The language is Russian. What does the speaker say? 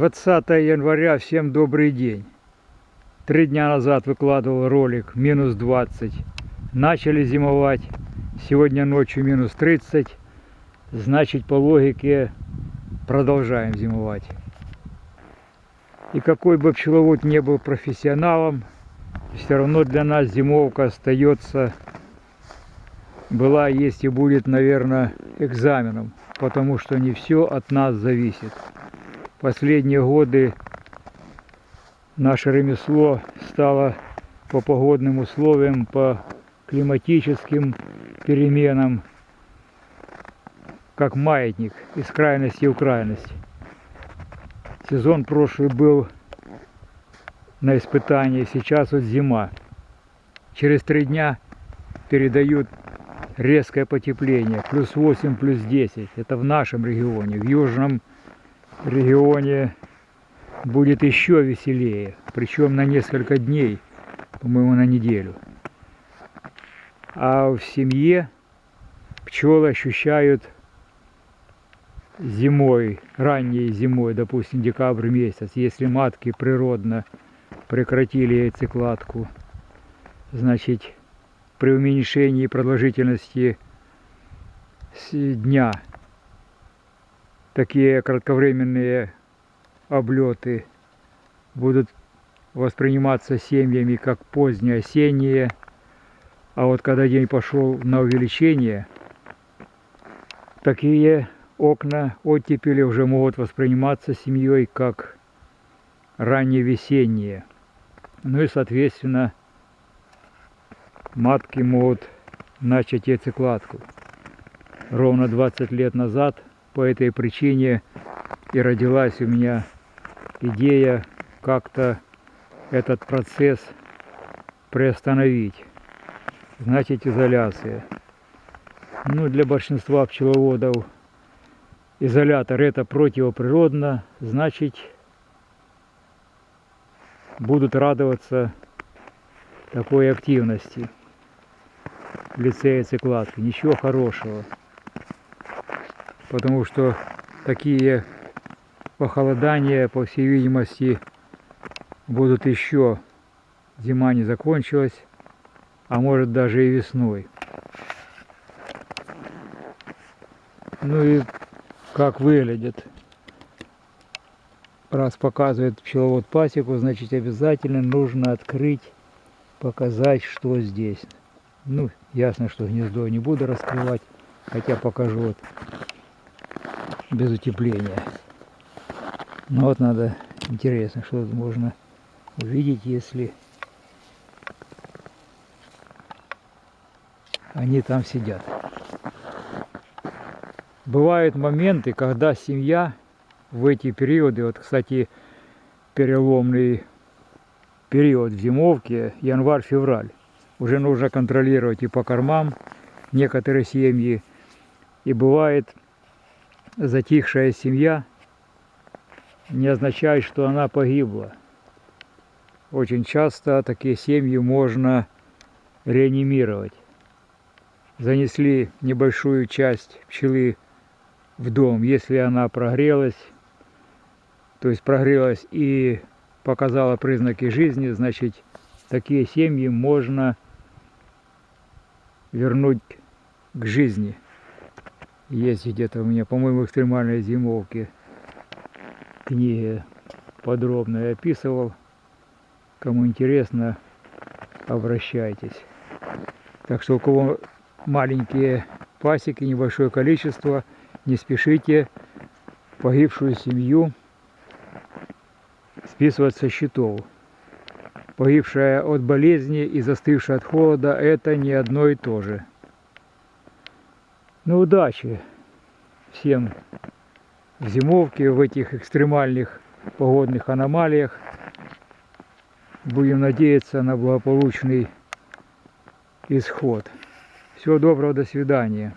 Двадцатое января, всем добрый день. Три дня назад выкладывал ролик, минус 20. Начали зимовать, сегодня ночью минус 30. Значит, по логике продолжаем зимовать. И какой бы пчеловод не был профессионалом, все равно для нас зимовка остается, была, есть и будет, наверное, экзаменом, потому что не все от нас зависит. Последние годы наше ремесло стало по погодным условиям, по климатическим переменам, как маятник из крайности в крайность. Сезон прошлый был на испытании, сейчас вот зима. Через три дня передают резкое потепление, плюс 8, плюс 10. Это в нашем регионе. В южном регионе будет еще веселее, причем на несколько дней, по-моему, на неделю. А в семье пчелы ощущают зимой, ранней зимой, допустим, декабрь месяц, если матки природно прекратили яйцекладку, значит, при уменьшении продолжительности дня такие кратковременные облеты будут восприниматься семьями как поздние осенние, а вот когда день пошел на увеличение, такие окна оттепели уже могут восприниматься семьей как ранние весенние. Ну и, соответственно, матки могут начать яйцекладку. Ровно 20 лет назад по этой причине и родилась у меня идея как-то этот процесс приостановить. Значит, изоляция. Ну, для большинства пчеловодов изолятор это противоприродно, значит, будут радоваться такой активности в лице яйцекладки. Ничего хорошего потому что такие похолодания, по всей видимости, будут еще. Зима не закончилась, а может даже и весной. Ну и как выглядит. Раз показывает пчеловод пасеку, значит обязательно нужно открыть, показать, что здесь. Ну, ясно, что гнездо не буду раскрывать, хотя покажу вот без утепления. Но вот надо, интересно, что тут можно увидеть, если они там сидят. Бывают моменты, когда семья в эти периоды, вот, кстати, переломный период в зимовке, январь-февраль, уже нужно контролировать и по кормам некоторые семьи. И бывает затихшая семья не означает, что она погибла. Очень часто такие семьи можно реанимировать. Занесли небольшую часть пчелы в дом, если она прогрелась, то есть прогрелась и показала признаки жизни, значит, такие семьи можно вернуть к жизни есть где-то у меня, по-моему, экстремальной зимовки книги подробно я описывал. Кому интересно, обращайтесь. Так что у кого маленькие пасеки, небольшое количество, не спешите погибшую семью списывать со счетов. Погибшая от болезни и застывшая от холода – это не одно и то же. Ну, удачи всем в зимовке, в этих экстремальных погодных аномалиях. Будем надеяться на благополучный исход. Всего доброго, до свидания.